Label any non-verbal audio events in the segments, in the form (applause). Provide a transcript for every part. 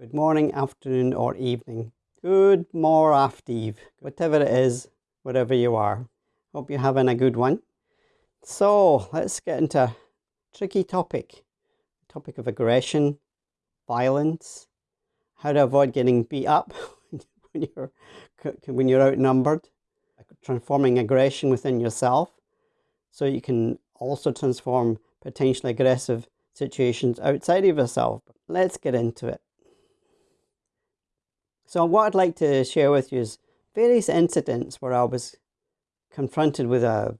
Good morning, afternoon, or evening. Good more after eve, whatever it is, wherever you are. Hope you're having a good one. So let's get into a tricky topic. Topic of aggression, violence, how to avoid getting beat up (laughs) when you're when you're outnumbered, transforming aggression within yourself, so you can also transform potentially aggressive situations outside of yourself. Let's get into it. So what I'd like to share with you is various incidents where I was confronted with a,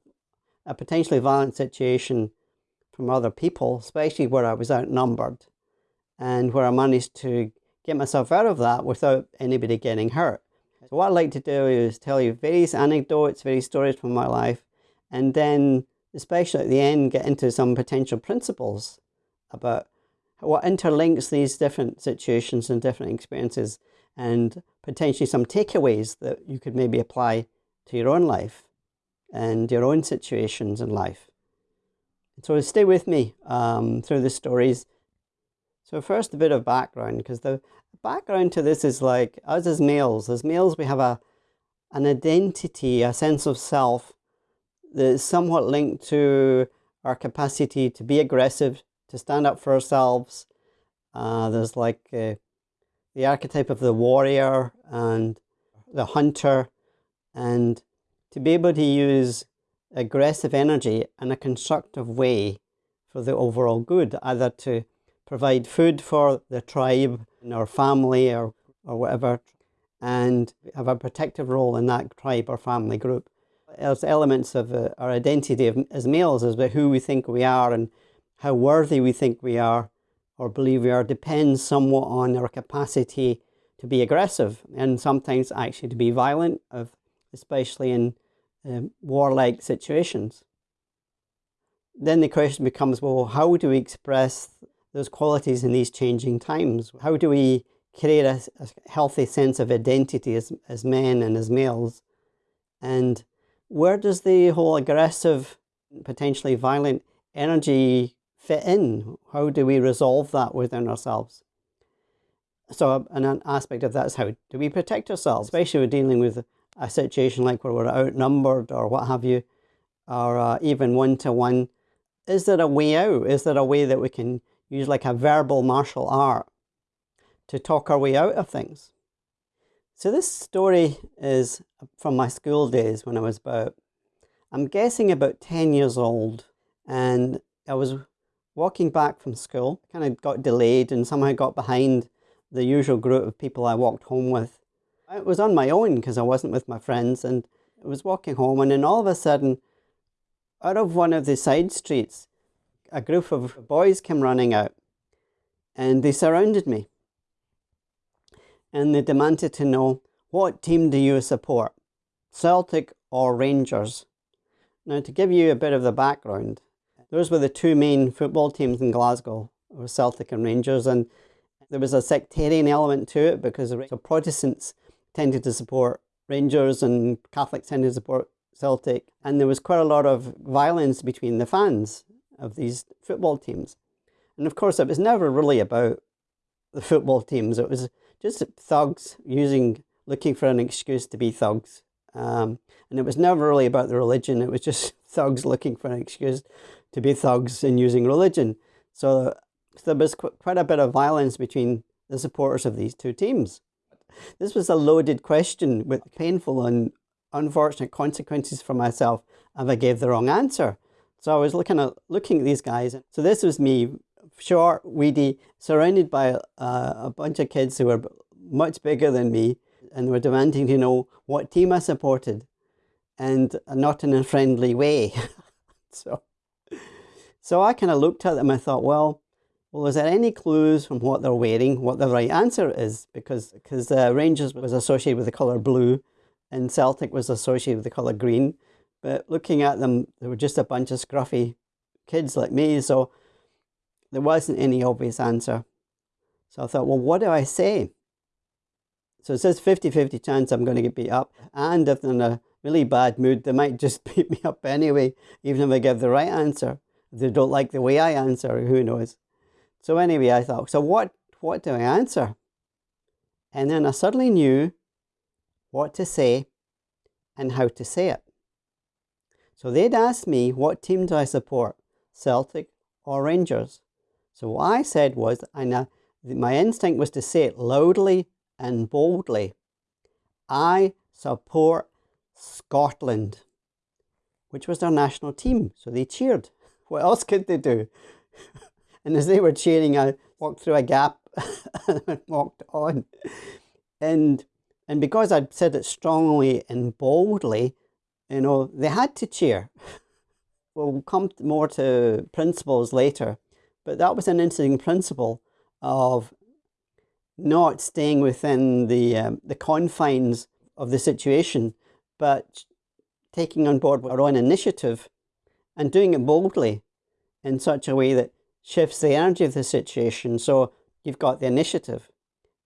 a potentially violent situation from other people, especially where I was outnumbered and where I managed to get myself out of that without anybody getting hurt. So what I'd like to do is tell you various anecdotes, various stories from my life, and then especially at the end get into some potential principles about what interlinks these different situations and different experiences and potentially some takeaways that you could maybe apply to your own life and your own situations in life. So stay with me um, through the stories. So first a bit of background, because the background to this is like us as males. As males, we have a an identity, a sense of self that is somewhat linked to our capacity to be aggressive, to stand up for ourselves. Uh, there's like uh, the archetype of the warrior and the hunter and to be able to use aggressive energy in a constructive way for the overall good, either to provide food for the tribe or family or, or whatever, and have a protective role in that tribe or family group. There's elements of uh, our identity as males as who we think we are and how worthy we think we are or believe we are depends somewhat on our capacity to be aggressive and sometimes actually to be violent, especially in um, warlike situations. Then the question becomes, well, how do we express those qualities in these changing times? How do we create a, a healthy sense of identity as, as men and as males? And where does the whole aggressive, potentially violent energy fit in? How do we resolve that within ourselves? So an aspect of that is how do we protect ourselves, especially when dealing with a situation like where we're outnumbered or what have you, or uh, even one-to-one. -one. Is there a way out? Is there a way that we can use like a verbal martial art to talk our way out of things? So this story is from my school days when I was about, I'm guessing about 10 years old. And I was walking back from school, kind of got delayed and somehow got behind the usual group of people I walked home with. I was on my own because I wasn't with my friends and I was walking home and then all of a sudden, out of one of the side streets, a group of boys came running out and they surrounded me. And they demanded to know, what team do you support, Celtic or Rangers? Now to give you a bit of the background, those were the two main football teams in Glasgow, were Celtic and Rangers, and there was a sectarian element to it because the Protestants tended to support Rangers and Catholics tended to support Celtic, and there was quite a lot of violence between the fans of these football teams. And of course, it was never really about the football teams. It was just thugs using, looking for an excuse to be thugs. Um, and it was never really about the religion. It was just (laughs) thugs looking for an excuse to be thugs and using religion. So, so there was qu quite a bit of violence between the supporters of these two teams. This was a loaded question with painful and unfortunate consequences for myself if I gave the wrong answer. So I was looking at looking at these guys. So this was me, short, weedy, surrounded by uh, a bunch of kids who were much bigger than me and were demanding to know what team I supported and not in a friendly way. (laughs) so so I kind of looked at them and I thought, well, well, is there any clues from what they're wearing, what the right answer is? Because because uh, Rangers was associated with the colour blue and Celtic was associated with the colour green. But looking at them, they were just a bunch of scruffy kids like me, so there wasn't any obvious answer. So I thought, well, what do I say? So it says 50-50 chance I'm going to get beat up. And if they're in a really bad mood, they might just (laughs) beat me up anyway, even if I give the right answer they don't like the way I answer, who knows. So anyway, I thought, so what, what do I answer? And then I suddenly knew what to say and how to say it. So they'd asked me, what team do I support, Celtic or Rangers? So what I said was, and my instinct was to say it loudly and boldly. I support Scotland, which was their national team. So they cheered. What else could they do? (laughs) and as they were cheering, I walked through a gap (laughs) and walked on. And and because I'd said it strongly and boldly, you know, they had to cheer. (laughs) We'll come more to principles later, but that was an interesting principle of not staying within the um, the confines of the situation, but taking on board our own initiative and doing it boldly in such a way that shifts the energy of the situation. So you've got the initiative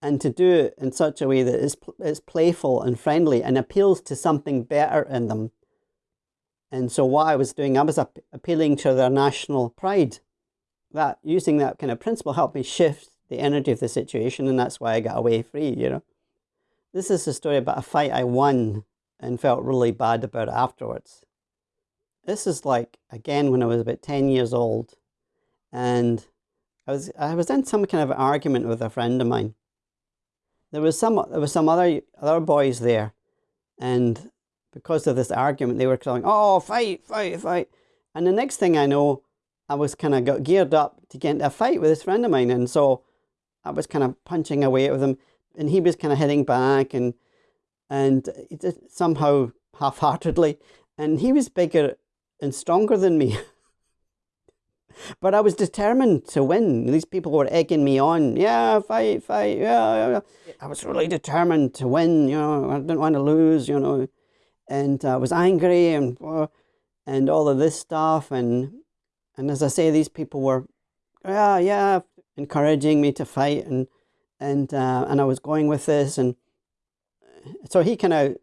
and to do it in such a way that is, is playful and friendly and appeals to something better in them. And so what I was doing, I was appealing to their national pride. That using that kind of principle helped me shift the energy of the situation and that's why I got away free, you know. This is a story about a fight I won and felt really bad about afterwards. This is like, again, when I was about 10 years old and I was, I was in some kind of argument with a friend of mine. There was some, there was some other, other boys there and because of this argument, they were going, oh, fight, fight, fight. And the next thing I know, I was kind of got geared up to get into a fight with this friend of mine. And so I was kind of punching away at him and he was kind of hitting back and and somehow half-heartedly and he was bigger and stronger than me. (laughs) But I was determined to win. These people were egging me on. Yeah fight fight yeah, yeah, I was really determined to win you know I didn't want to lose you know. And I was angry and uh, and all of this stuff. And and as I say these people were yeah yeah encouraging me to fight. And and uh, and I was going with this. And so he kind of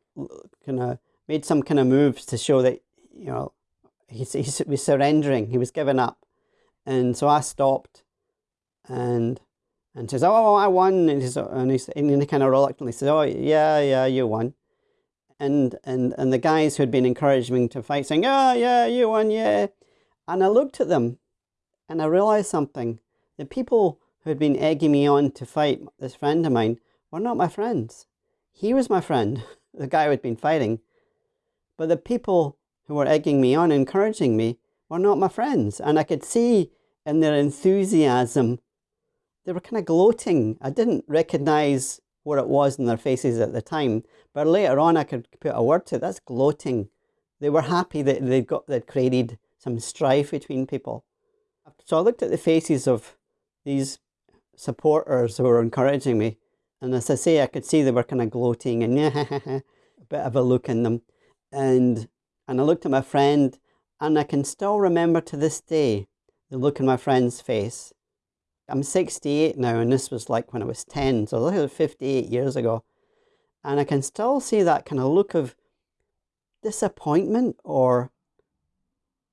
kind of made some kind of moves to show that you know he, he was surrendering. He was giving up. And so I stopped and and says oh I won. And, he's, and, he's, and he kind of reluctantly says oh yeah yeah you won. And and and the guys who had been encouraging me to fight saying oh yeah you won yeah. And I looked at them and I realized something. The people who had been egging me on to fight this friend of mine were not my friends. He was my friend, (laughs) the guy who had been fighting. But the people who were egging me on, encouraging me, were not my friends. And I could see in their enthusiasm, they were kind of gloating. I didn't recognize what it was in their faces at the time, but later on I could put a word to it. That's gloating. They were happy that they'd got that created some strife between people. So I looked at the faces of these supporters who were encouraging me. And as I say, I could see they were kind of gloating and (laughs) a bit of a look in them. And, and I looked at my friend and I can still remember to this day the look in my friend's face. I'm 68 now and this was like when I was 10, so look at 58 years ago. And I can still see that kind of look of disappointment or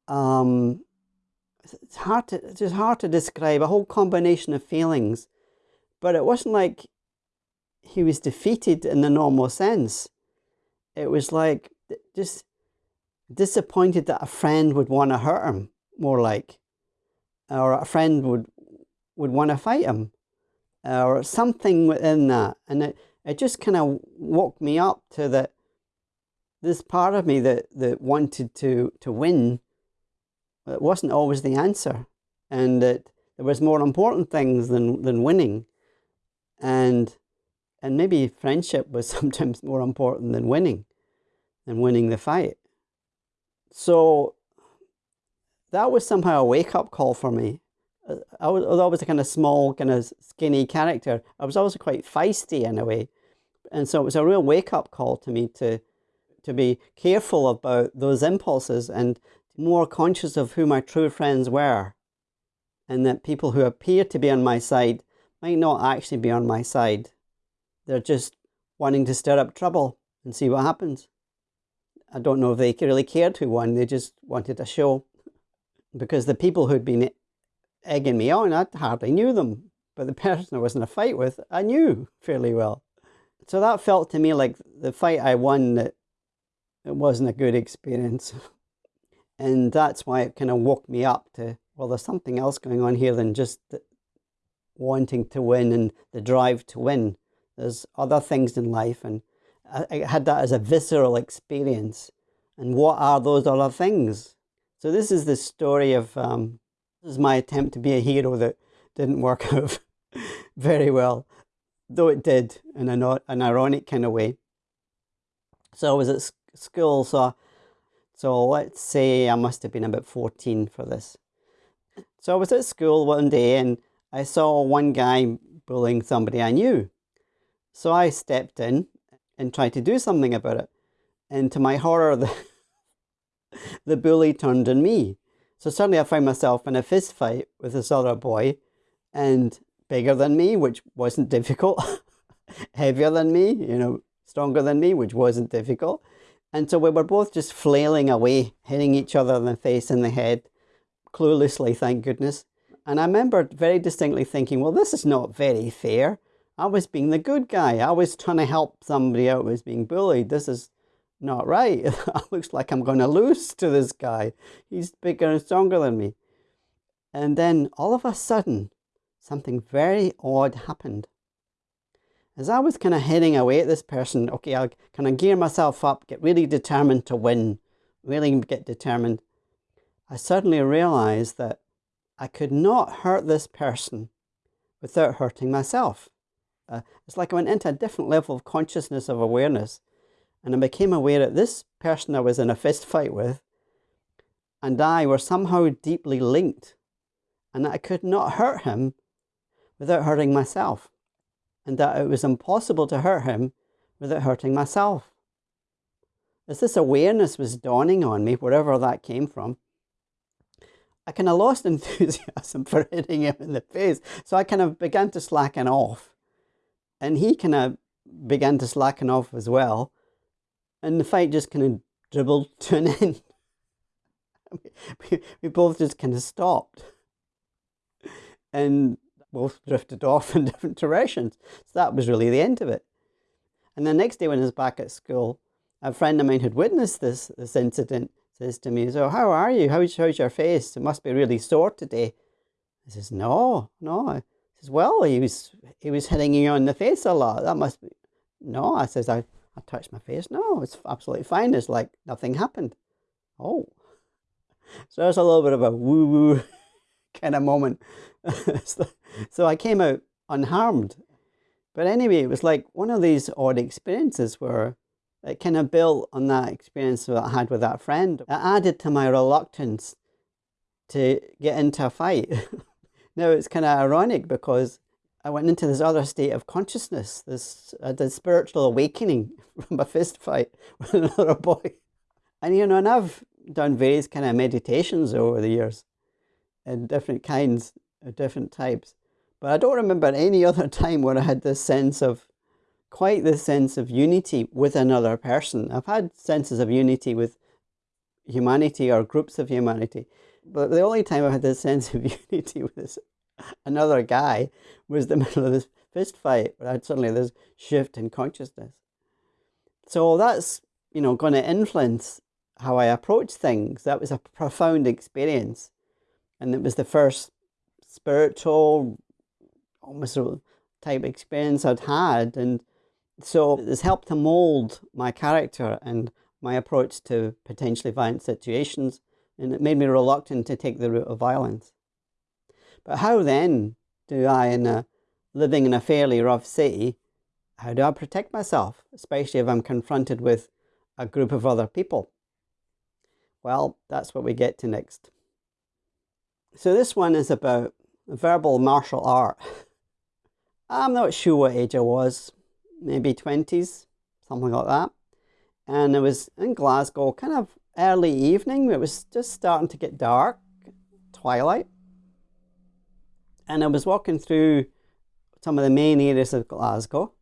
um, it's hard to it's just hard to describe a whole combination of feelings but it wasn't like he was defeated in the normal sense it was like just disappointed that a friend would want to hurt him more like or a friend would would want to fight him or something within that. And it, it just kind of woke me up to that this part of me that that wanted to to win it wasn't always the answer. And that there was more important things than, than winning. And and maybe friendship was (laughs) sometimes more important than winning than winning the fight so that was somehow a wake-up call for me uh, I was, although I was a kind of small kind of skinny character I was also quite feisty in a way and so it was a real wake-up call to me to to be careful about those impulses and more conscious of who my true friends were and that people who appear to be on my side might not actually be on my side. They're just wanting to stir up trouble and see what happens. I don't know if they really cared who won, they just wanted a show. Because the people who'd been egging me on, I hardly knew them. But the (laughs) person I was in a fight with, I knew fairly well. so that felt to me like the fight I won that it wasn't a good experience. (laughs) and that's why it kind of woke me up to, well, there's something else going on here than just wanting to win and the drive to win. There's other things in life, and I, had that as a visceral experience. And what are those other things? So this is the story of um, this is my attempt to be a hero that didn't work (laughs) out very well, though it did in an, an ironic kind of way. So I was at school, so so let's say I must have been about 14 for this. So I was at school one day and I saw one guy bullying somebody I knew. So I stepped in and tried to do something about it. And to my horror, (laughs) the, the bully turned on me. So suddenly I found myself in a fist fight with this other boy and bigger than me, which wasn't difficult, (laughs) heavier than me, you know, stronger than me, which wasn't difficult. And so we were both just flailing away, hitting each other in the face and the head, cluelessly, thank goodness. And I remember very distinctly thinking, well, this is not very fair. I was being the good guy. I was trying to help somebody out who was being bullied. This is not right. (laughs) it looks like I'm going to lose to this guy. He's bigger and stronger than me. And then all of a sudden, something very odd happened. As I was kind of heading away at this person, okay, I'll kind of gear myself up, get really determined to win, really get determined. I suddenly realized that I could not hurt this person without hurting myself. Uh, it's like I went into a different level of consciousness of awareness and I became aware that this person I was in a fist fight with and I were somehow deeply linked and that I could not hurt him without hurting myself and that it was impossible to hurt him without hurting myself. As this awareness was dawning on me, wherever that came from, I kind of lost (laughs) enthusiasm for hitting him in the face. So I kind of began to slacken off. And he kind of began to slacken off as well. And the fight just kind of dribbled (laughs) to an end. we, we both just kind of stopped. And both drifted off (laughs) in different directions. So that was really the end of it. And the next day when I was back at school, a friend of mine had witnessed this, this incident says to me, so how are you? How's, how's your face? It must be really sore today. I says, no, no. Says, well, he was, he was hitting you on the face a lot. That must be, no. I says, I, I touched my face. No, it's absolutely fine. It's like nothing happened. Oh. (laughs) So that's a little bit of a woo-woo (laughs) kind of moment. (laughs) so, so I came out unharmed. But anyway, it was like one of these odd experiences where it kind of built on that experience that I had with that friend. It added to my reluctance to get into a fight. Now it's kind of ironic because I went into this other state of consciousness, this, uh, this spiritual awakening (laughs) from a fist fight (laughs) with another boy. And you know, and I've done various kind of meditations over the years in different kinds, of different types. But I don't remember any (laughs) other time where I had this sense of quite the sense of unity with another person. I've had senses of unity with humanity or groups of humanity, but the only time I had this sense of (laughs) unity with this another guy was the (laughs) middle of this fist fight where I had suddenly this shift in consciousness. So that's, you know, going to influence how I approach things. That was a profound experience. And it was the first spiritual, almost type experience I'd had. And so it's helped to mold my character and my approach to potentially violent situations, and it made me reluctant to take the route of violence. But how then do I, in a, living in a fairly rough city, how do I protect myself, especially if I'm confronted with a group of other people? Well, that's what we get to next. So this one is about verbal martial art. (laughs) I'm not sure what age I was, maybe 20s, something like that. And it was in Glasgow, kind of early evening. It was just starting to get dark, twilight. And I was walking through some of the main areas of Glasgow.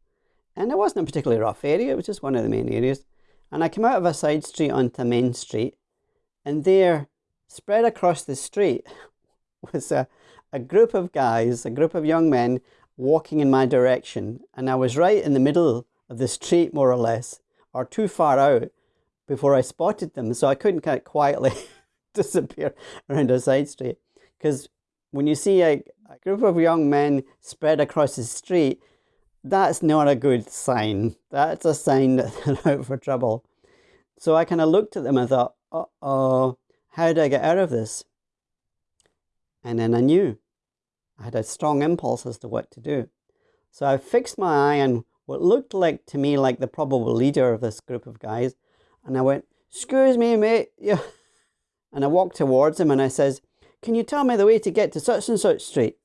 And it wasn't a particularly rough area, it was just one of the main areas. And I came out of a side street onto Main Street. And there, spread across the street, (laughs) was a, a group of guys, a group of young men walking in my direction and I was right in the middle of the street, more or less, or too far out before I spotted them. So I couldn't kind of quietly (laughs) disappear around a side street. Because when you see a, a group of young men spread across the street, that's not a good sign. That's a sign (laughs) that they're out for trouble. So I kind of looked at them and thought, uh oh, how do I get out of this? And then I knew. I had a strong impulse as to what to do. So I fixed my eye on what looked like to me like the probable leader of this group of guys. And I went, excuse me, mate. (laughs) Yeah. And I walked towards him and I says, can you tell me the way to get to such and such street?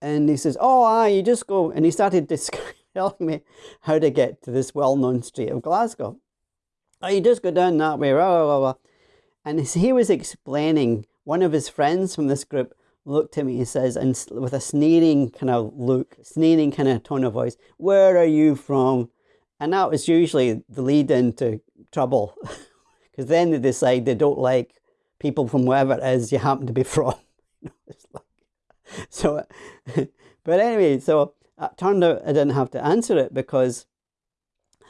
And he says, oh, aye, you just go. And he started (laughs) telling me how to get to this well-known street of Glasgow. Oh, you just go down that way, blah, blah, blah. And as he was explaining, one of his friends from this group looked at me, he says, and with a sneering kind of look, sneering kind of tone of voice, where are you from? And that was usually the lead into trouble. (laughs) Because then they decide they don't like people from wherever it is you happen to be (laughs) from. (laughs) so, but anyway, so uh, it turned out I didn't have to answer it because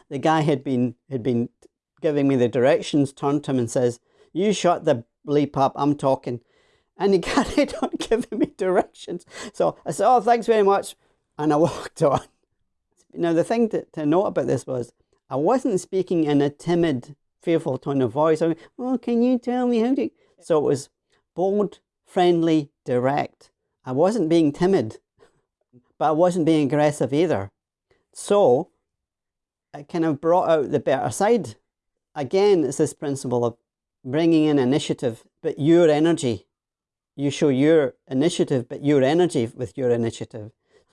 the guy had been had been giving me the directions, turned to him and says, you shut the bleep up, I'm talking. And he carried on giving me directions. So I said, oh, thanks very much. And I walked on. Now, the thing to, to note about this was I wasn't speaking in a timid, fearful tone of voice. I mean, oh, can you tell me how to... So it was bold, friendly, direct. I wasn't being timid, but I wasn't being aggressive either. So it kind of brought out the better side. Again, it's this principle of bringing in initiative, but your energy. You show your initiative, but your energy with your initiative.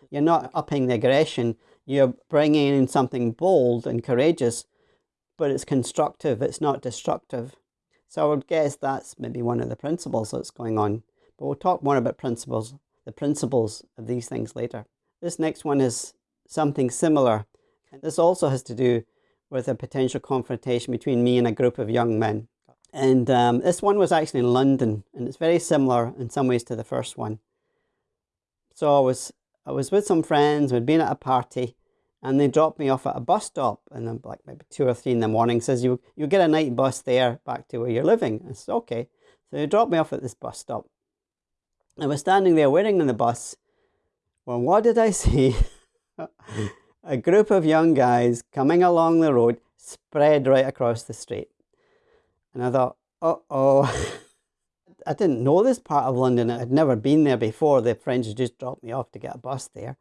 You're not upping the aggression. You're bringing in something bold and courageous, but it's constructive. It's not destructive. So I would guess that's maybe one of the principles that's going on. But we'll talk more about principles, the principles of these things later. This next one is something similar. This also has to do with a potential confrontation between me and a group of young men. And um, this one was actually in London, and it's very similar in some ways to the first one. So I was I was with some friends, we'd been at a party, and they dropped me off at a bus stop, and I'm like maybe two or three in the morning. Says you you get a night bus there back to where you're living. I said okay. So they dropped me off at this bus stop. I was standing there waiting on the bus. Well, what did I (laughs) see? a group of young guys coming along the road spread right across the street. And I thought, uh-oh. (laughs) I didn't know this part of London. I'd never been there before. The had just dropped me off to get a bus there.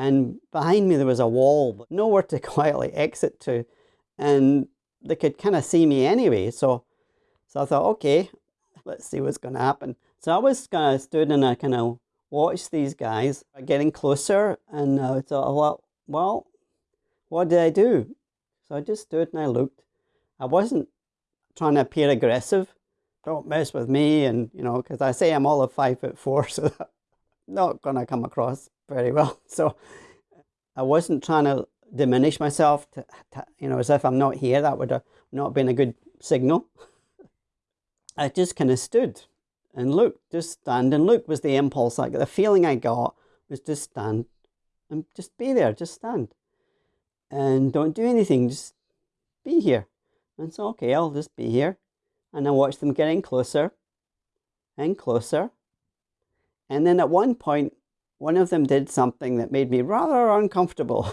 And behind me there was a wall, but nowhere to (laughs) quietly exit to. And they could kind of see me anyway. So, so I thought, okay, let's see what's going to happen. So I was kind of stood and I kind of watched these guys getting closer. And I thought, well, well, what did I do? So I just stood and I looked. I wasn't trying to appear aggressive. Don't mess with me, and you know, because I say I'm all of five foot four, (laughs) so not gonna come across very well. (laughs) So I wasn't trying to diminish myself, to, to, you know, as if I'm not here. That would have not been a good signal. I just kind of stood and looked, just stand and look was the impulse. Like the feeling I got was just stand and just be there, just stand. And don't do anything, just be here. And so, okay, I'll just be here. And I watch them getting closer and closer. And then at one point, one of them did something that made me rather uncomfortable.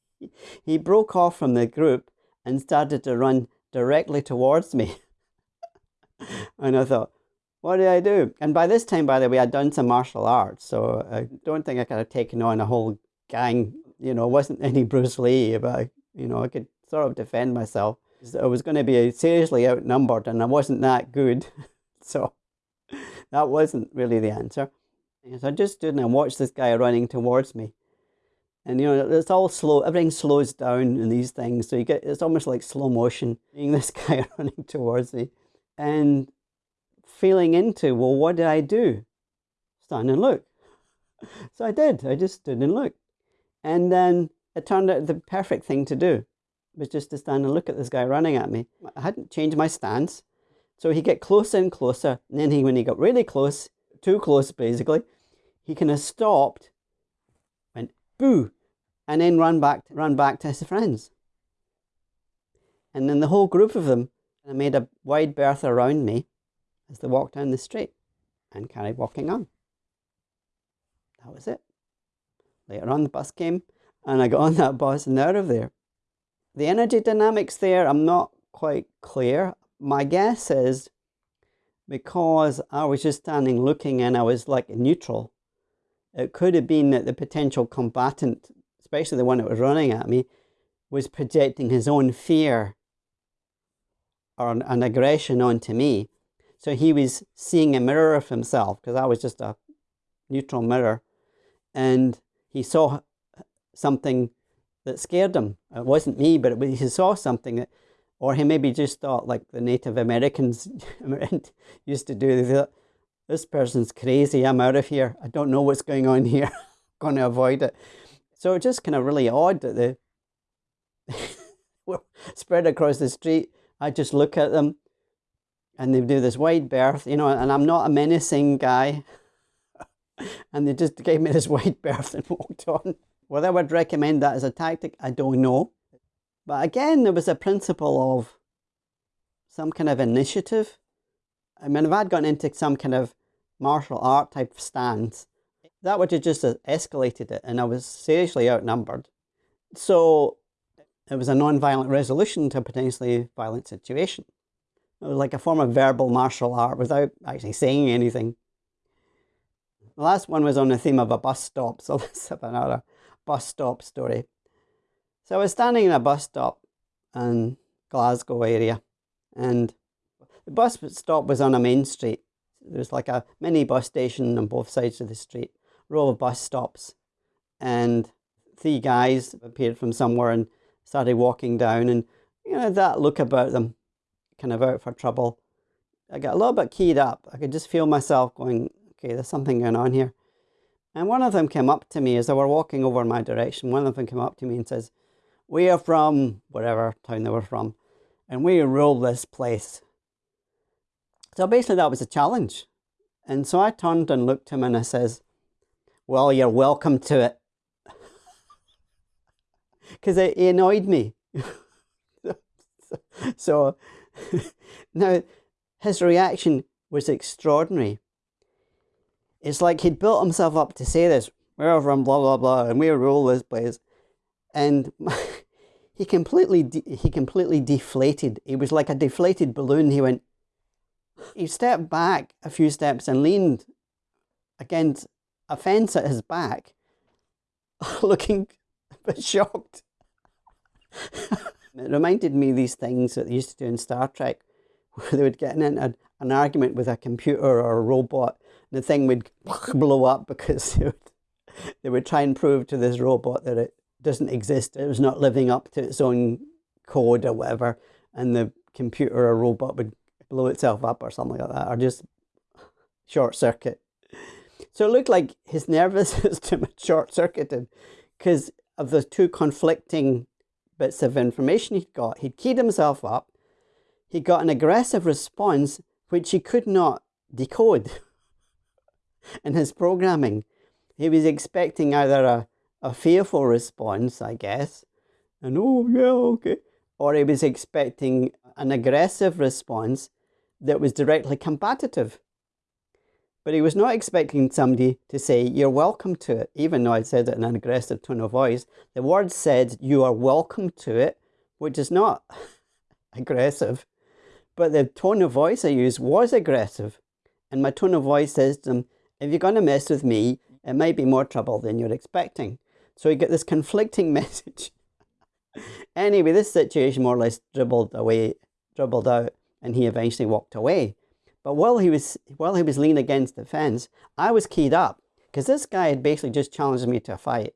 (laughs) he broke off from the group and started to run directly towards me. (laughs) and I thought, what did I do? And by this time, by the way, I'd done some martial arts, so I don't think I could have taken on a whole gang. You know, wasn't any Bruce Lee, but, you know, I could sort of defend myself. I was going to be seriously outnumbered and I wasn't that good. (laughs) so that wasn't really the answer. So I just stood and I watched this guy running towards me. And you know, it's all slow, everything slows down in these things. So you get, it's almost like slow motion, (laughs) seeing this (laughs) guy running towards me. And feeling into, well, what did I do? Stand and look. (laughs) So I did. I just stood and looked. And then it turned out the perfect thing to do was just to stand and look at this guy running at me. I hadn't changed my stance. So he get closer and closer. And then he, when he got really close, too close basically, he kind of stopped, went boo, and then run back, run back to his friends. And then the whole group of them made a wide berth around me as they walked down the street and carried walking on. That was it. Later on, the bus came and I got on that bus and out of there. The energy dynamics there, I'm not quite clear. My guess is because I was just standing looking and I was like neutral, it could have been that the potential combatant, especially the one that was running at me, was projecting his own fear or an, an aggression onto me. So he was seeing a mirror of himself because I was just a neutral mirror. And he saw something that scared him. It wasn't me, but he saw something that, or he maybe just thought like the Native Americans (laughs) used to do. Thought, this person's crazy. I'm out of here. I don't know what's going on here. (laughs) Going to avoid it. So it's just kind of really odd that they (laughs) were spread across the street. I just look at them and they do this wide berth, you know, and I'm not a menacing guy. and they just gave me this wide berth and walked on. Whether I would recommend that as a tactic, I don't know. But again, there was a principle of some kind of initiative. I mean, if I'd gone into some kind of martial art type stance, that would have just escalated it, and I was seriously outnumbered. So it was a non-violent resolution to a potentially violent situation. It was like a form of verbal martial art without actually saying anything. The last one was on the theme of a bus stop, (laughs) so let's have another bus stop story. So I was standing in a bus stop in Glasgow area and the bus stop was on a main street. There was like a mini bus station on both sides of the street, row of bus stops. And three guys appeared from somewhere and started walking down and you know that look about them, kind of out for trouble. I got a little bit keyed up. I could just feel myself going, okay, there's something going on here. And one of them came up to me as they were walking over in my direction. One of them came up to me and says, We are from whatever town they were from, and we rule this place. So basically, that was a challenge. And so I turned and looked at him and I says, Well, you're welcome to it. (laughs) Because it, it annoyed me. (laughs) so (laughs) now his reaction was extraordinary. It's like he'd built himself up to say this, we're from blah, blah, blah, and we rule this place. And he completely, he completely deflated. He was like a deflated balloon. He went, he stepped back a few steps and leaned against a fence at his back, (laughs) looking a (laughs) bit shocked. it reminded me of these things that they used to do in Star Trek, where they would get in an, an argument with a computer or a robot and the thing would (laughs) blow up because they would, they would try and prove to this robot that it doesn't exist. It was not living up to its own code or whatever. And the computer or robot would blow itself up or something like that, or just short circuit. So it looked like his nervous (laughs) system had short circuited because of the two conflicting bits of information he'd got. He'd keyed himself up, he got an aggressive response which he could not decode. (laughs) in his programming. He was expecting either a, a fearful response, I guess, and oh, yeah, okay, or he was expecting an aggressive response that was directly combative. But he was not expecting somebody to say, You're welcome to it, even though I said it in an aggressive tone of voice. The word said, You are welcome to it, which is not (laughs) aggressive. But the tone of voice I used was aggressive. And my tone of voice says to if you're going to mess with me, it might be more trouble than you're expecting. So you get this conflicting (laughs) message. anyway, this situation more or less dribbled away, dribbled out, and he eventually walked away. But while he was while he was leaning against the fence, I was keyed up because this guy had basically just challenged me to a fight.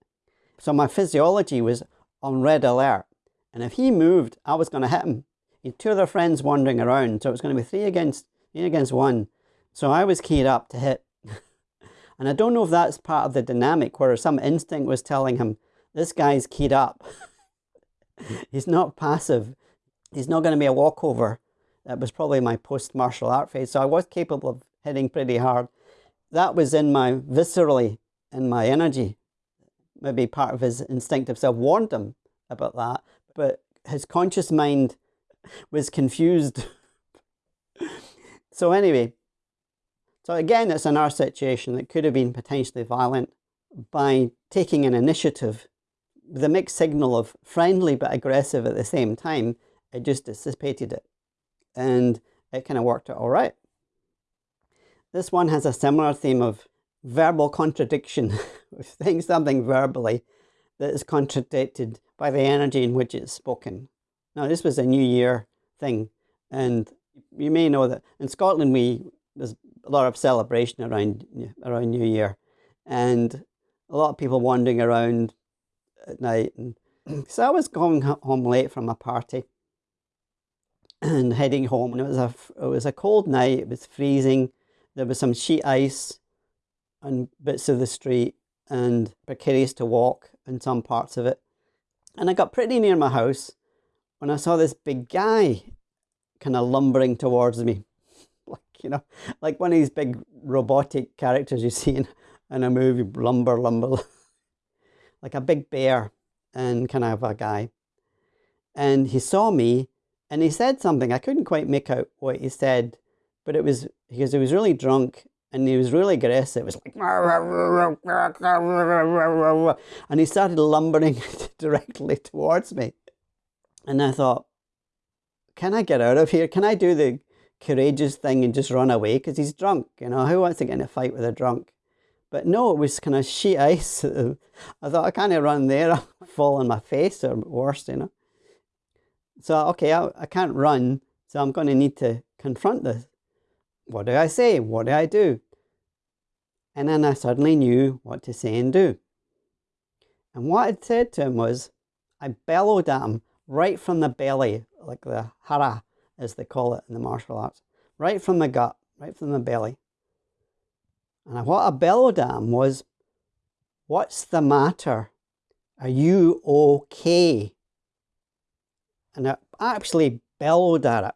So my physiology was on red alert, and if he moved, I was going to hit him. He had two other friends wandering around, so it was going to be three against three against one. So I was keyed up to hit and I don't know if that's part of the dynamic where some instinct was telling him, this guy's keyed up. (laughs) He's not passive. He's not going to be a walkover. That was probably my post martial art phase. So I was capable of hitting pretty hard. That was in my viscerally, in my energy. maybe part of his instinctive self warned him about that, but his conscious mind was confused. (laughs) so, anyway, so again, it's another situation that could have been potentially violent by taking an initiative a mixed signal of friendly but aggressive at the same time. It just dissipated it and it kind of worked out all right. This one has a similar theme of verbal contradiction, (laughs) saying something verbally that is contradicted by the energy in which it's spoken. Now, this was a New Year thing, and you may know that in Scotland we there's a lot of celebration around around New Year, and a lot of people wandering around at night. And (clears throat) so I was going home late from a party and heading home, and it was a it was a cold night. It was freezing. There was some sheet ice on bits of the street and precarious to walk in some parts of it. And I got pretty near my house when I saw this big guy kind of lumbering towards me. (laughs) you know, like one of these big robotic characters you see in, in a movie, lumber, lumber, (laughs) like a big bear and kind of a guy. And he saw me and he said something. I couldn't quite make out what he said, but it was because he was really drunk and he was really aggressive. It was like, and he started lumbering (laughs) directly towards me. And I thought, can I get out of here? Can I do the courageous thing and just run away? Because he's drunk, you know, who wants to get in a fight with a drunk? But no, it was kind of sheet ice. (laughs) I thought, I can't run there, (laughs) I'll fall on my face or worse, you know. So, okay, I, I can't run, so I'm going to need to confront this. What do I say? What do I do? And then I suddenly knew what to say and do. And what I said to him was, I bellowed at him right from the belly, like the hara, as they call it in the martial arts, right from the gut, right from the belly. And what I bellowed was, What's the matter? Are you okay? And I actually bellowed at it.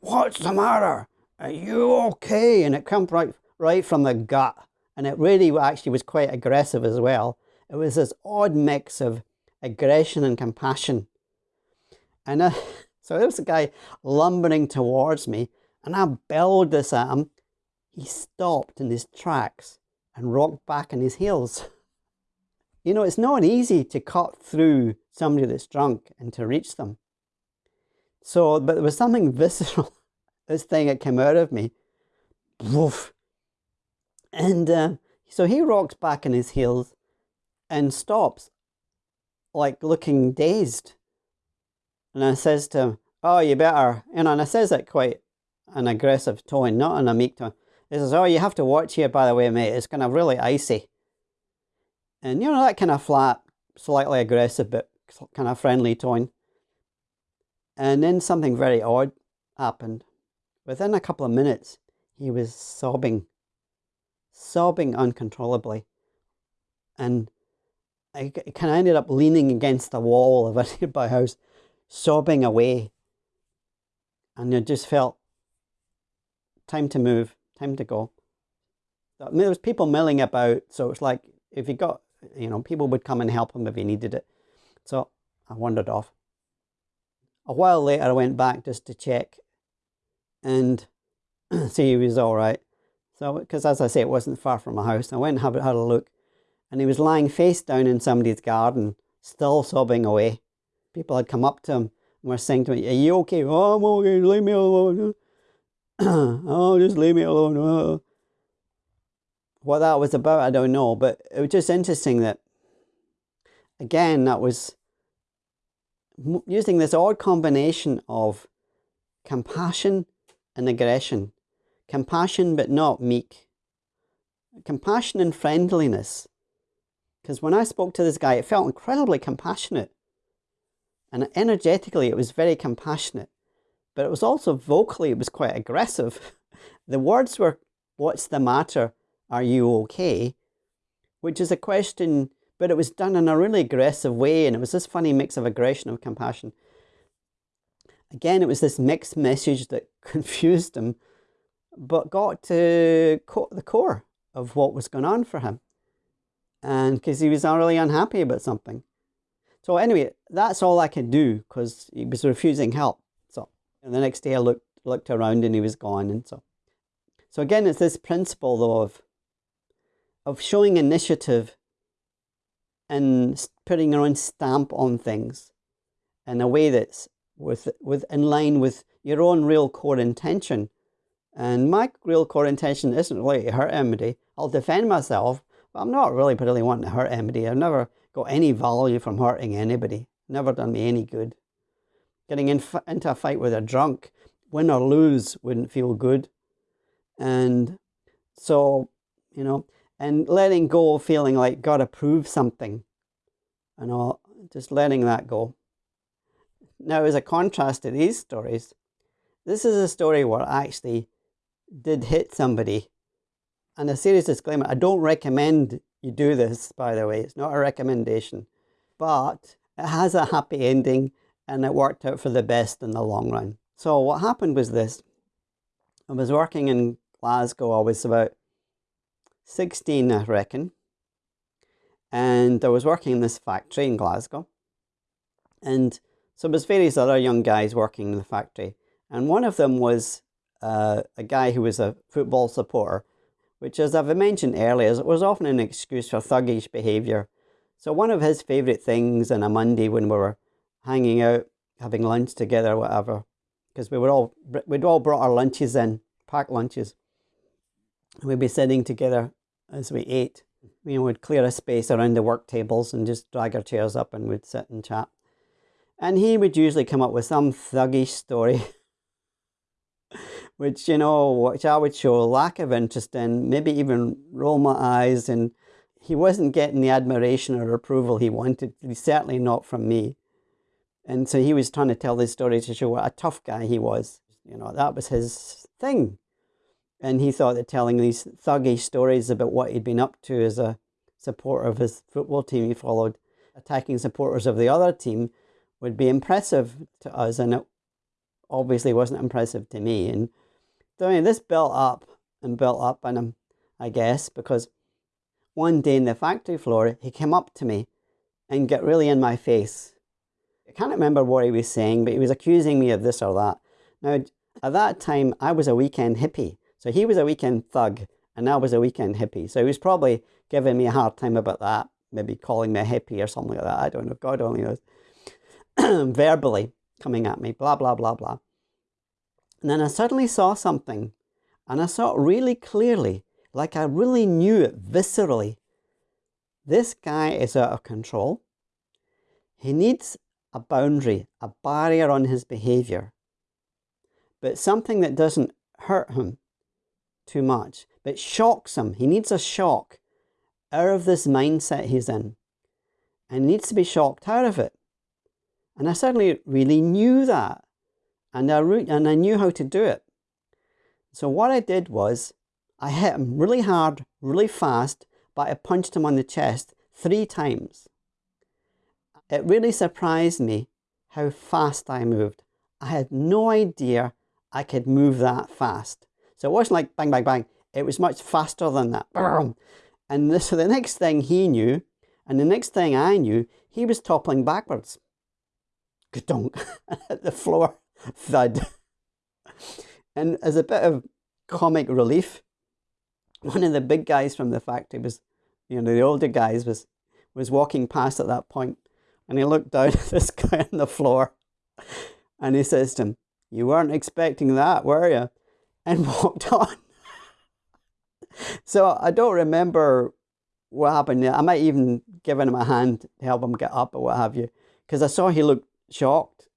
What's the matter? Are you okay? And it came right, right from the gut. And it really actually was quite aggressive as well. It was this odd mix of aggression and compassion. And I, uh, (laughs) so there was a guy lumbering towards me, and I bellowed this at him. He stopped in his tracks and rocked back on his heels. (laughs) You know, it's not easy to cut through somebody that's drunk and to reach them. So, but there was something (laughs) visceral this thing that came out of me. Woof. And uh, so he rocks back on his heels and stops, like looking dazed. And I says to him, Oh, you better, you know, and I says it quite an aggressive tone, not in a meek tone. He says, Oh, you have to watch here, by the way, mate. It's kind of really icy. And, you know, that kind of flat, slightly aggressive, but kind of friendly tone. And then something very odd happened. Within a couple of minutes, he was sobbing, sobbing uncontrollably. And I kind of ended up leaning against the wall of a (laughs) nearby house, sobbing away. And I just felt time to move, time to go. There was people milling about, so it's like if he got, you know, people would come and help him if he needed it. So I wandered off. A while later, I went back just to check and (clears throat) see he was all right. So, because as I say, it wasn't far from my house, I went and had a look, and he was lying face down in somebody's garden, still sobbing away. People had come up to him and were saying to me, Are you okay? Oh, I'm okay, leave me alone. (clears throat) oh, just leave me alone. Oh. What that was about, I don't know, but it was just interesting that, again, that was using this odd combination of compassion and aggression. Compassion, but not meek. Compassion and friendliness. Because when I spoke to this guy, it felt incredibly compassionate. And energetically, it was very compassionate. But it was also vocally, it was quite aggressive. (laughs) the words were, What's the matter? Are you okay? Which is a question, but it was done in a really aggressive way. And it was this funny mix of aggression and compassion. Again, it was this mixed message that (laughs) confused him, but got to the core of what was going on for him. and because he was really unhappy about something. So anyway, that's all I could do because he was refusing help. So and the next day I looked looked around and he was gone, and so so again, it's this principle though of of showing initiative and putting your own stamp on things in a way that's with with in line with your own real core intention. And my real core intention isn't really to hurt anybody. I'll defend myself, but I'm not really really wanting to hurt anybody. I've never got any value from hurting anybody. Never done me any good. Getting in, into a fight with a drunk, win or lose, wouldn't feel good. And so, you know, and letting go feeling like got to prove something and all, just letting that go. Now, as a contrast to these stories, this is a story where I actually did hit somebody. And a serious disclaimer I don't recommend you do this, by the way, it's not a recommendation, but it has a happy ending and it worked out for the best in the long run. So, what happened was this I was working in Glasgow, I was about 16, I reckon. And I was working in this factory in Glasgow. And so there was various other young guys working in the factory. And one of them was uh, a guy who was a football supporter, which as I've mentioned earlier, was often an excuse for thuggish behaviour. So one of his favourite things on a Monday when we were hanging out, having lunch together, whatever, because we were all we'd all brought our lunches in, packed lunches. And we'd be sitting together as we ate. We would clear a space around the work tables and just drag our chairs up and we'd sit and chat. And he would usually come up with some thuggish story, (laughs) which, you know, which I would show a lack of interest in, maybe even roll my eyes. And he wasn't getting the admiration or approval he wanted, certainly not from me. And so he was trying to tell this story to show what a tough guy he was. You know, that was his thing. And he thought that telling these thuggish stories about what he'd been up to as a supporter of his football team he followed, attacking supporters of the other team, would be impressive to us. And it obviously wasn't impressive to me. And I mean, this built up and built up on him, I guess, because one day in the factory floor, he came up to me and got really in my face. I can't remember what he was saying, but he was accusing me of this or that. Now, at that time, I was a weekend hippie. So he was a weekend thug and I was a weekend hippie. So he was probably giving me a hard time about that, maybe calling me a hippie or something like that. I don't know. God only knows. (clears throat) Verbally coming at me, blah, blah, blah, blah. And then I suddenly saw something and I saw it really clearly, like I really knew it viscerally. This guy is out of control. He needs a boundary, a barrier on his behavior, but something that doesn't hurt him too much, but shocks him. He needs a shock out of this mindset he's in and needs to be shocked out of it. And I suddenly really knew that and I, and I knew how to do it. So what I did was I hit him really hard, really fast, but I punched him on the chest three times. It really surprised me how fast I moved. I had no idea I could move that fast. So it wasn't like bang, bang, bang. It was much faster than that. And this, so the next thing he knew, and the next thing I knew, he was toppling backwards. Gadonk at (laughs) the floor, (laughs) thud. And as a bit of comic relief, one of the big guys from the factory was, you know, the older guys was was walking past at that point, and he looked down (laughs) at this guy on the floor, and he says to him, "You weren't expecting that, were you?" and (laughs) walked on. so I don't remember what happened. I might even given him a hand to help him get up or what have you, because I saw he looked shocked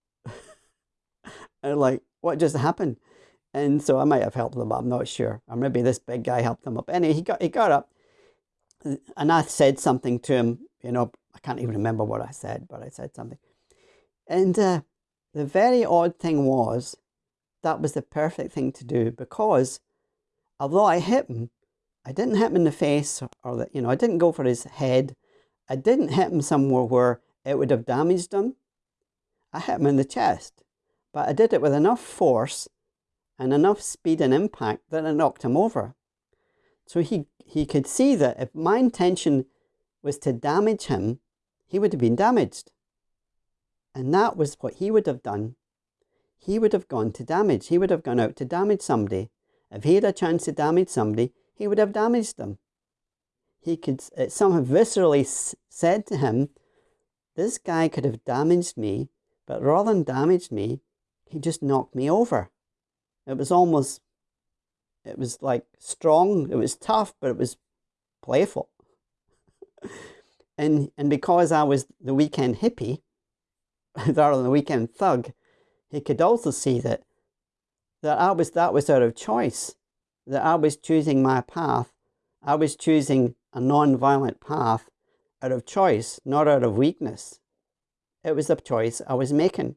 and like, what just happened? And so I might have helped him. I'm not sure, or maybe this big guy helped them up. Anyway, he got he got up, and I said something to him. You know, I can't even remember what I said, but I said something. And uh, the very odd thing was, that was the perfect thing to do because although I hit him, I didn't hit him in the face or, the, you know, I didn't go for his head. I didn't hit him somewhere where it would have damaged him. I hit him in the chest, but I did it with enough force and enough speed and impact that I knocked him over. So he, he could see that if my intention was to damage him, he would have been damaged. And that was what he would have done. He would have gone to damage. He would have gone out to damage somebody. If he had a chance to damage somebody, he would have damaged them. He could somehow viscerally said to him, This guy could have damaged me, but rather than damaged me, he just knocked me over. It was almost, it was like strong, it was tough, but it was playful. and, and because I was the weekend hippie, (laughs) rather than the weekend thug, he could also see that that I was that was out of choice, that I was choosing my path. I was choosing a non-violent path out of choice, not out of weakness. It was a choice I was making.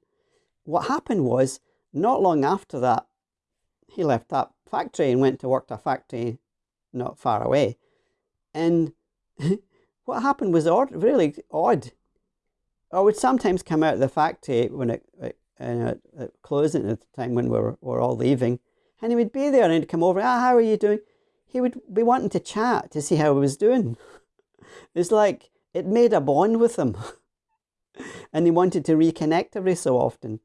What happened was, not long after that, he left that factory and went to work to a factory not far away. And (laughs) what happened was odd, really odd. I would sometimes come out of the factory when it, it, uh, it at the time when we were, we were all leaving, and he would be there and he'd come over, ah, how are you doing? He would be wanting to chat to see how I was doing. (laughs) It's like it made a bond with him. (laughs) and he wanted to reconnect every so often.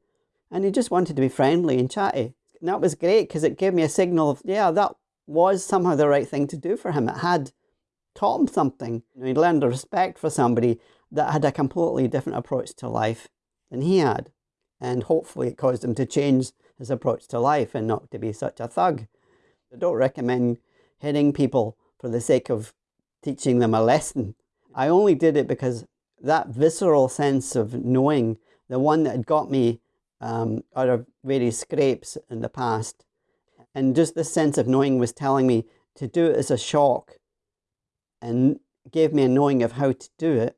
And he just wanted to be friendly and chatty. And that was great because it gave me a signal of, yeah, that was somehow the right thing to do for him. It had taught him something. You know, he learned a respect for somebody that had a completely different approach to life than he had. And hopefully it caused him to change his approach to life and not to be such a thug. I don't recommend hitting people for the sake of teaching them a lesson. I only did it because that visceral sense of knowing, the one that had got me um, out of various scrapes in the past, and just this sense of knowing was telling me to do it as a shock and gave me a knowing of how to do it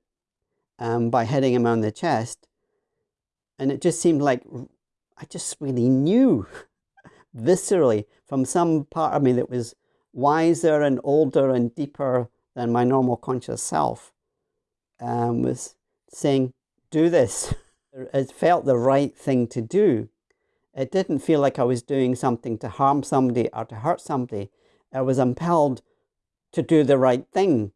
um, by hitting him on the chest. And it just seemed like I just really knew (laughs) viscerally from some part of me that was wiser and older and deeper than my normal conscious self um, was saying, do this. (laughs) It felt the right thing to do. It didn't feel like I was doing something to harm somebody or to hurt somebody. I was impelled to do the right thing.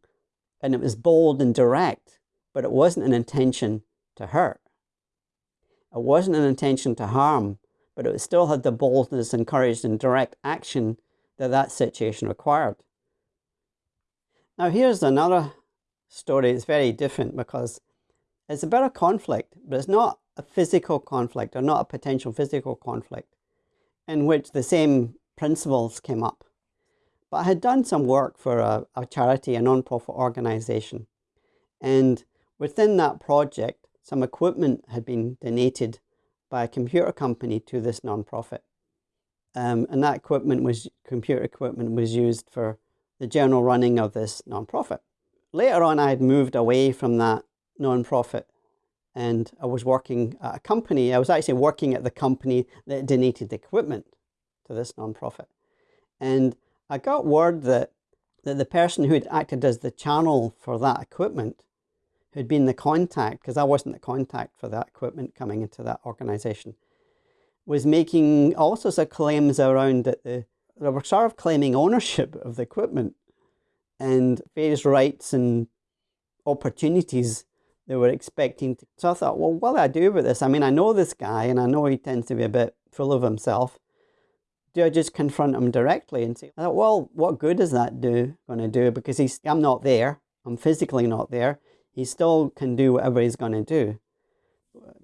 And it was bold and direct, but it wasn't an intention to hurt. It wasn't an intention to harm, but it still had the boldness and courage and direct action that that situation required. Now here's another story It's very different because it's about a conflict, but it's not a physical conflict or not a potential physical conflict in which the same principles came up. But I had done some work for a, a charity, a non-profit organization. And within that project, some equipment had been donated by a computer company to this non-profit. Um, and that equipment was, computer equipment was used for the general running of this non-profit. Later on, I had moved away from that non-profit and I was working at a company. I was actually working at the company that donated the equipment to this non-profit. And I got word that, that the person who had acted as the channel for that equipment, who'd been the contact, because I wasn't the contact for that equipment coming into that organization, was making all sorts of claims around that the, they were sort of claiming ownership of the equipment and various rights and opportunities they were expecting. To. So I thought, well, what do I do with this? I mean, I know this guy and I know he tends to be a bit full of himself. Do I just confront him directly and say, I thought, well, what good is that do going to do? Because he's, I'm not there. I'm physically not there. He still can do whatever he's going to do.